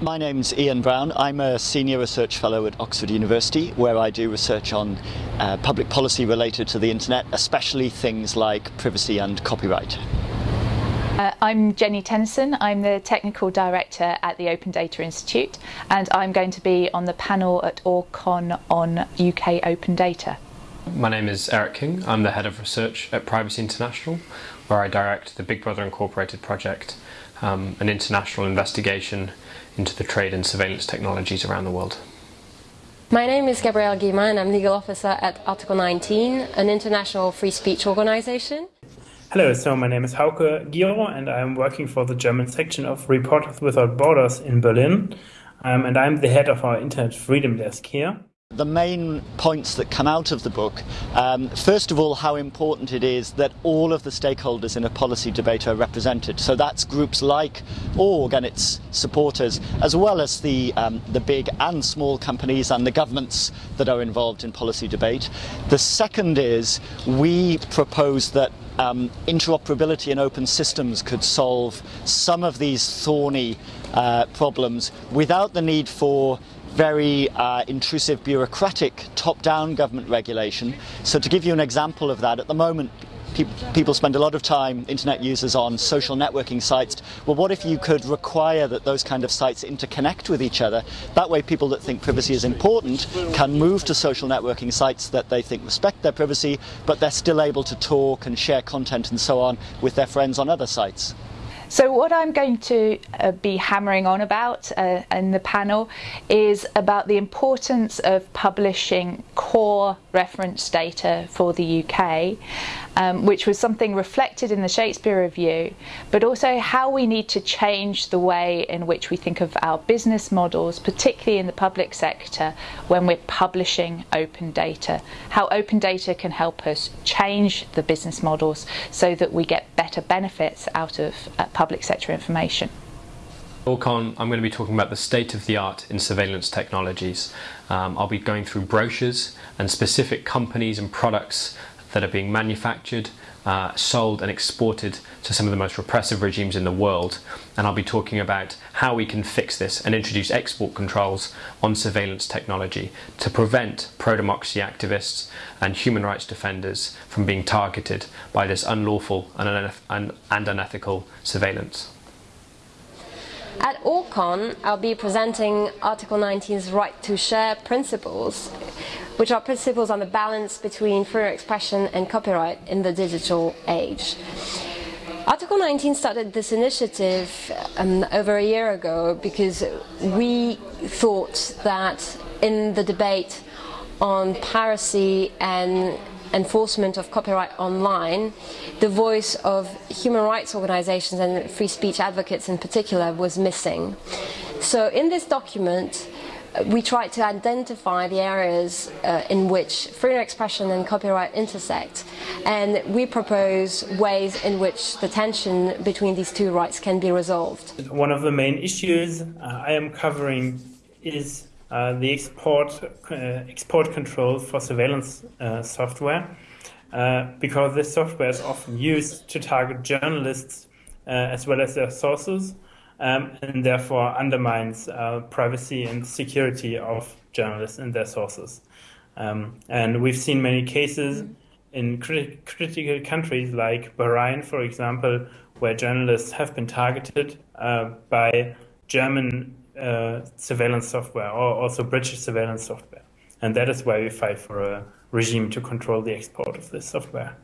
My name's Ian Brown. I'm a senior research fellow at Oxford University where I do research on uh, public policy related to the internet, especially things like privacy and copyright. Uh, I'm Jeni Tennison. I'm the Technical Director at the Open Data Institute and I'm going to be on the panel at ORGCon on UK Open Data. My name is Eric King. I'm the Head of Research at Privacy International where I direct the Big Brother Incorporated project, um, an international investigation into the trade in surveillance technologies around the world. My name is Gabrielle Guillemin and I'm legal officer at Article 19, an international free speech organization. Hello, so my name is Hauke Gierow and I'm working for the German section of Reporters Without Borders in Berlin. Um, and I'm the head of our Internet Freedom Desk here. The main points that come out of the book, um, first of all, how important it is that all of the stakeholders in a policy debate are represented. So that's groups like Org and its supporters, as well as the, um, the big and small companies and the governments that are involved in policy debate. The second is we propose that um, interoperability in open systems could solve some of these thorny uh, problems without the need for very uh, intrusive bureaucratic top-down government regulation. So to give you an example of that, at the moment pe people spend a lot of time, internet users, on social networking sites. Well, what if you could require that those kind of sites interconnect with each other? That way people that think privacy is important can move to social networking sites that they think respect their privacy, but they're still able to talk and share content and so on with their friends on other sites. So what I'm going to uh, be hammering on about uh, in the panel is about the importance of publishing core reference data for the UK, um, which was something reflected in the Shakespeare Review, but also how we need to change the way in which we think of our business models, particularly in the public sector, when we're publishing open data. How open data can help us change the business models so that we get better benefits out of uh, public sector information. ORGCon, I'm going to be talking about the state of the art in surveillance technologies. Um, I'll be going through brochures and specific companies and products that are being manufactured, uh, sold and exported to some of the most repressive regimes in the world. And I'll be talking about how we can fix this and introduce export controls on surveillance technology to prevent pro-democracy activists and human rights defenders from being targeted by this unlawful and, and unethical surveillance. At ORGCon, I'll be presenting Article 19's right to share principles, which are principles on the balance between of expression and copyright in the digital age. Article 19 started this initiative um, over a year ago because we thought that in the debate on piracy and enforcement of copyright online, the voice of human rights organizations and free speech advocates in particular was missing. So in this document, uh, we tried to identify the areas uh, in which freedom of expression and copyright intersect, and we propose ways in which the tension between these two rights can be resolved. One of the main issues uh, I am covering is the export uh, export control for surveillance uh, software, because this software is often used to target journalists as well as their sources, um, and therefore undermines privacy and security of journalists and their sources. Um, and we've seen many cases in crit critical countries like Bahrain, for example, where journalists have been targeted uh, by German uh, surveillance software or also British surveillance software. And that is why we fight for a regime to control the export of this software.